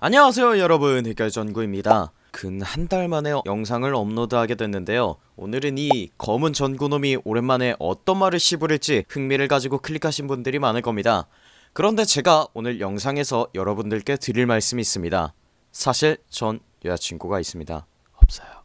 안녕하세요 여러분. 해결전구입니다. 근 한 달 만에 영상을 업로드하게 됐는데요. 오늘은 이 검은 전구놈이 오랜만에 어떤 말을 씹으릴지 흥미를 가지고 클릭하신 분들이 많을 겁니다. 그런데 제가 오늘 영상에서 여러분들께 드릴 말씀이 있습니다. 사실 전 여자친구가 있습니다. 없어요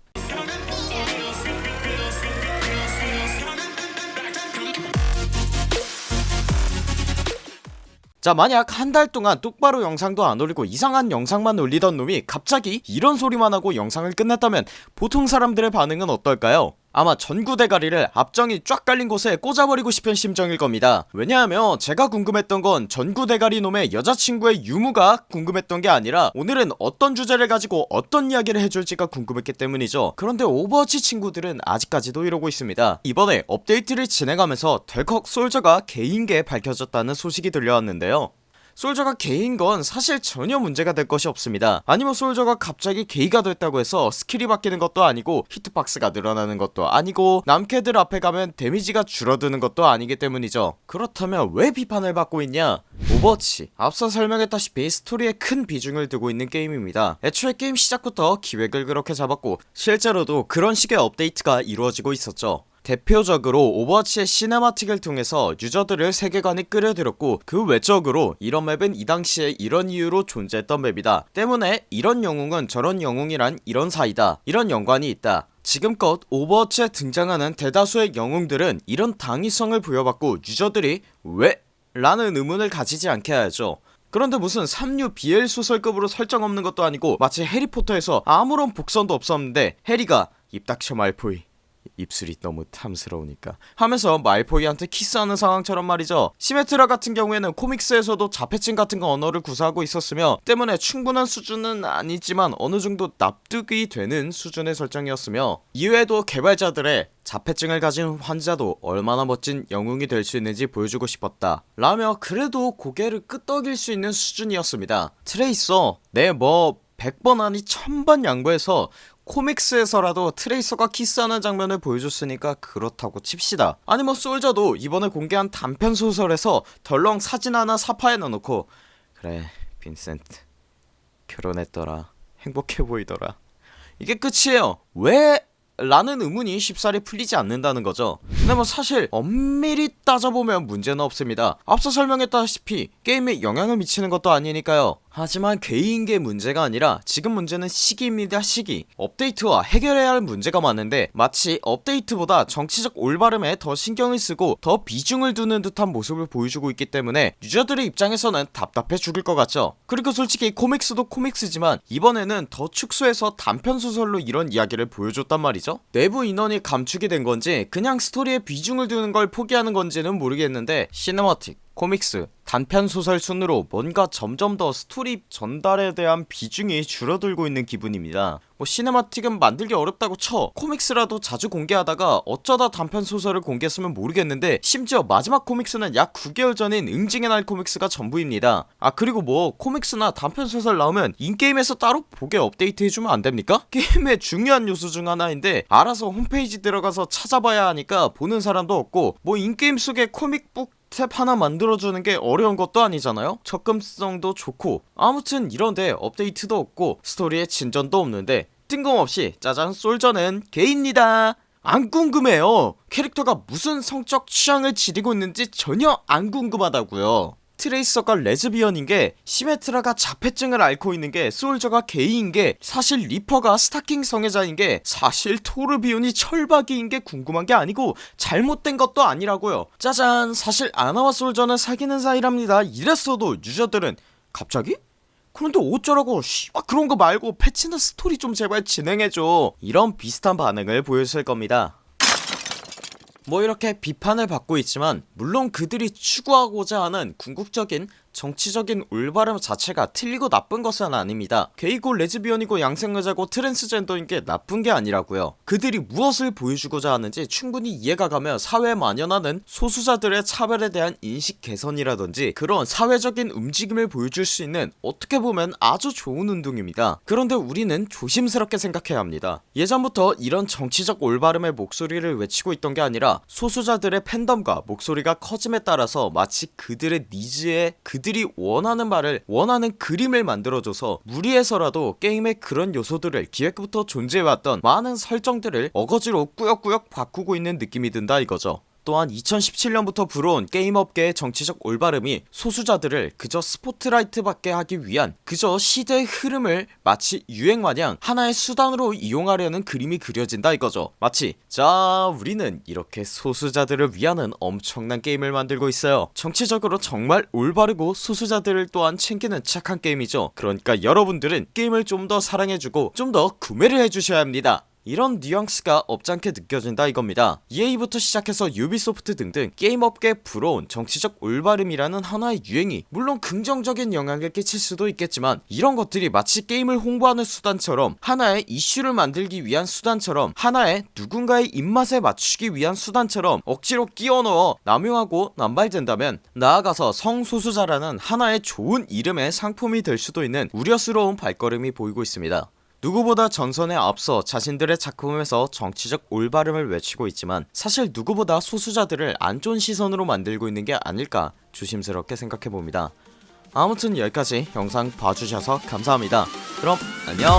자 만약 한 달 동안 똑바로 영상도 안 올리고 이상한 영상만 올리던 놈이 갑자기 이런 소리만 하고 영상을 끝냈다면 보통 사람들의 반응은 어떨까요? 아마 전구 대가리를 압정이 쫙 깔린 곳에 꽂아버리고 싶은 심정일 겁니다. 왜냐하면 제가 궁금했던 건 전구 대가리 놈의 여자친구의 유무가 궁금했던 게 아니라 오늘은 어떤 주제를 가지고 어떤 이야기를 해줄지가 궁금했기 때문이죠. 그런데 오버워치 친구들은 아직까지도 이러고 있습니다. 이번에 업데이트를 진행하면서 덜컥 솔저가 게이인 게 밝혀졌다는 소식이 들려왔는데요 솔저가 게이인 건 사실 전혀 문제가 될 것이 없습니다. 아니면 솔저가 갑자기 게이가 됐다고 해서 스킬이 바뀌는 것도 아니고 hitbox가 늘어나는 것도 아니고 남캐들 앞에 가면 데미지가 줄어드는 것도 아니기 때문이죠. 그렇다면 왜 비판을 받고 있냐? 오버워치 앞서 설명했다시피 스토리에 큰 비중을 두고 있는 게임입니다. 애초에 게임 시작부터 기획을 그렇게 잡았고 실제로도 그런 식의 업데이트가 이루어지고 있었죠 대표적으로 오버워치의 cinematic을 통해서 유저들을 세계관에 끌어들였고 그 외적으로 이런 맵은 이 당시에 이런 이유로 존재했던 맵이다. 때문에 이런 영웅은 저런 영웅이란 이런 사이다. 이런 연관이 있다. 지금껏 오버워치에 등장하는 대다수의 영웅들은 이런 당위성을 부여받고 유저들이 왜? 라는 의문을 가지지 않게 해야죠. 그런데 무슨 3류 BL 소설급으로 설정 없는 것도 아니고 마치 해리포터에서 아무런 복선도 없었는데 해리가 입 닥쳐 말포이 입술이 너무 탐스러우니까. 하면서 말포이한테 키스하는 상황처럼 말이죠. 시메트라 같은 경우에는 코믹스에서도 자폐증 같은 거 언어를 구사하고 있었으며 때문에 충분한 수준은 아니지만 어느정도 납득이 되는 수준의 설정이었으며 이외에도 개발자들의 자폐증을 가진 환자도 얼마나 멋진 영웅이 될 수 있는지 보여주고 싶었다. 라며 그래도 고개를 끄덕일 수 있는 수준이었습니다. 트레이서 네뭐 100번 아니 1000번 양보해서 코믹스에서라도 트레이서가 키스하는 장면을 보여줬으니까 그렇다고 칩시다. 아니 뭐 솔저도 이번에 공개한 단편 소설에서 덜렁 사진 하나 삽화에 넣어놓고 그래 빈센트 결혼했더라. 행복해 보이더라. 이게 끝이에요. 왜? 라는 의문이 쉽사리 풀리지 않는다는 거죠 근데 뭐 사실 엄밀히 따져보면 문제는 없습니다. 앞서 설명했다시피 게임에 영향을 미치는 것도 아니니까요. 하지만 게이인 게 문제가 아니라 지금 문제는 시기입니다 시기. 업데이트와 해결해야 할 문제가 많은데 마치 업데이트보다 정치적 올바름에 더 신경을 쓰고 더 비중을 두는 듯한 모습을 보여주고 있기 때문에 유저들의 입장에서는 답답해 죽을 것 같죠. 그리고 솔직히 comics도 comics지만 이번에는 더 축소해서 단편 소설로 이런 이야기를 보여줬단 말이죠. 내부 인원이 감축이 된 건지 그냥 스토리 에 비중을 두는 걸 포기하는 건지는 모르겠는데 cinematic comics 단편소설 순으로 뭔가 점점 더 스토리 전달에 대한 비중이 줄어들고 있는 기분입니다 뭐 cinematic은 만들기 어렵다고 쳐 comics라도 자주 공개하다가 어쩌다 단편소설을 공개했으면 모르겠는데 심지어 마지막 comics는 약 9개월 전인 응징의 날 comics가 전부입니다 아 그리고 뭐 comics나 단편소설 나오면 in-game에서 따로 보게 업데이트 해주면 안됩니까? 게임의 중요한 요소 중 하나인데 알아서 홈페이지 들어가서 찾아봐야 하니까 보는 사람도 없고 뭐 in-game 속에 comic books 탭 하나 만들어주는 게 어려운 것도 아니잖아요? 접근성도 좋고 아무튼 이런데 업데이트도 없고 스토리에 진전도 없는데 뜬금없이 짜잔 솔저는 게이입니다. 안 궁금해요. 캐릭터가 무슨 성적 취향을 지니고 있는지 전혀 안 궁금하다고요 트레이서가 레즈비언인게 시메트라가 자폐증을 앓고 있는게 솔저가 게이인게 사실 리퍼가 스타킹 성애자인게 사실 토르비온이 철박이인게 궁금한게 아니고 잘못된 것도 아니라고요. 짜잔! 사실 아나와 솔저는 사귀는 사이랍니다. 이랬어도 유저들은 갑자기? 그런데 어쩌라고? 씨발 그런거 말고 패치나 스토리 좀 제발 진행해줘. 이런 비슷한 반응을 보였을 겁니다 뭐 이렇게 비판을 받고 있지만 물론 그들이 추구하고자 하는 궁극적인 정치적인 올바름 자체가 틀리고 나쁜 것은 아닙니다. 게이고 레즈비언이고 양성애자고 트랜스젠더인게 나쁜게 아니라고요. 그들이 무엇을 보여주고자 하는지 충분히 이해가 가며 사회에 만연하는 소수자들의 차별에 대한 인식 개선이라든지 그런 사회적인 움직임을 보여줄 수 있는 어떻게 보면 아주 좋은 운동입니다. 그런데 우리는 조심스럽게 생각해야 합니다. 예전부터 이런 정치적 올바름의 목소리를 외치고 있던 게 아니라 소수자들의 팬덤과 목소리가 커짐에 따라서 마치 그들의 니즈에 그 그들이 원하는 말을 원하는 그림을 만들어줘서 무리해서라도 게임의 그런 요소들을 기획부터 존재해왔던 많은 설정들을 어거지로 꾸역꾸역 바꾸고 있는 느낌이 든다 이거죠 또한 2017년부터 불어온 게임업계의 정치적 올바름이 소수자들을 그저 스포트라이트 받게 하기 위한 그저 시대의 흐름을 마치 유행마냥 하나의 수단으로 이용하려는 그림이 그려진다 이거죠. 마치 자 우리는 이렇게 소수자들을 위하는 엄청난 게임을 만들고 있어요. 정치적으로 정말 올바르고 소수자들을 또한 챙기는 착한 게임이죠. 그러니까 여러분들은 게임을 좀 더 사랑해주고 좀 더 구매를 해주셔야 합니다 이런 뉘앙스가 업잖게 느껴진다 이겁니다. EA부터 시작해서 유비소프트 등등 게임업계에 불어온 정치적 올바름이라는 하나의 유행이 물론 긍정적인 영향을 끼칠 수도 있겠지만 이런 것들이 마치 게임을 홍보하는 수단처럼 하나의 이슈를 만들기 위한 수단처럼 하나의 누군가의 입맛에 맞추기 위한 수단처럼 억지로 끼워넣어 남용하고 남발된다면 나아가서 성소수자라는 하나의 좋은 이름의 상품이 될 수도 있는 우려스러운 발걸음이 보이고 있습니다 누구보다 전선에 앞서 자신들의 작품에서 정치적 올바름을 외치고 있지만 사실 누구보다 소수자들을 안 좋은 시선으로 만들고 있는 게 아닐까 조심스럽게 생각해봅니다. 아무튼 여기까지 영상 봐주셔서 감사합니다. 그럼 안녕